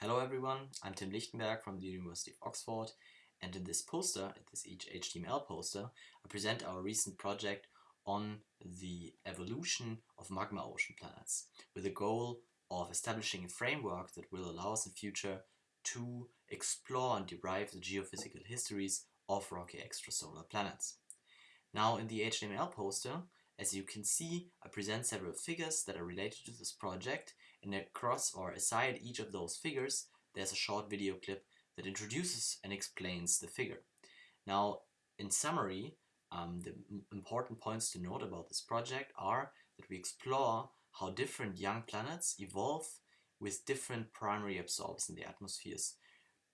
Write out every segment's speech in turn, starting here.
Hello everyone, I'm Tim Lichtenberg from the University of Oxford and in this poster, this each HTML poster, I present our recent project on the evolution of magma ocean planets with the goal of establishing a framework that will allow us in future to explore and derive the geophysical histories of rocky extrasolar planets. Now in the HTML poster, as you can see, I present several figures that are related to this project and across or aside each of those figures there's a short video clip that introduces and explains the figure. Now in summary, um, the important points to note about this project are that we explore how different young planets evolve with different primary absorbers in the atmospheres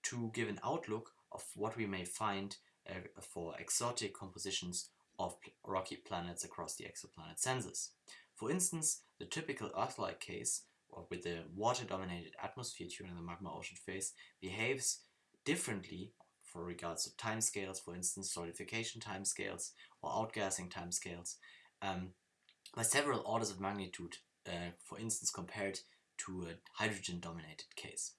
to give an outlook of what we may find uh, for exotic compositions of rocky planets across the exoplanet census. For instance, the typical Earth-like case, with the water-dominated atmosphere during the magma ocean phase, behaves differently for regards to timescales, for instance solidification timescales or outgassing timescales, um, by several orders of magnitude, uh, for instance compared to a hydrogen-dominated case.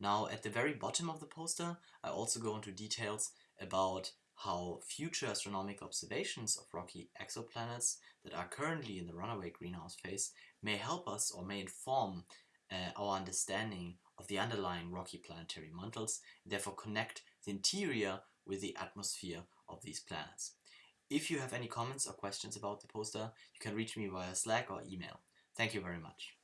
Now at the very bottom of the poster I also go into details about how future astronomical observations of rocky exoplanets that are currently in the runaway greenhouse phase may help us or may inform uh, our understanding of the underlying rocky planetary mantles and therefore connect the interior with the atmosphere of these planets. If you have any comments or questions about the poster, you can reach me via Slack or email. Thank you very much.